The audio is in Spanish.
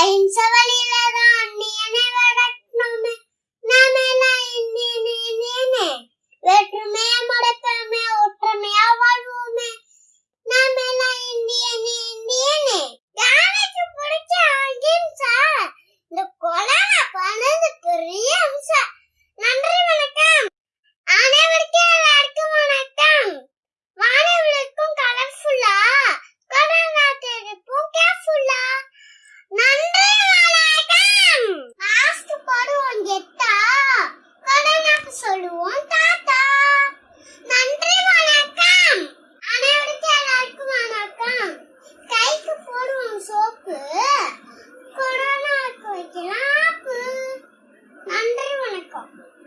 ¡Ay, un Welcome.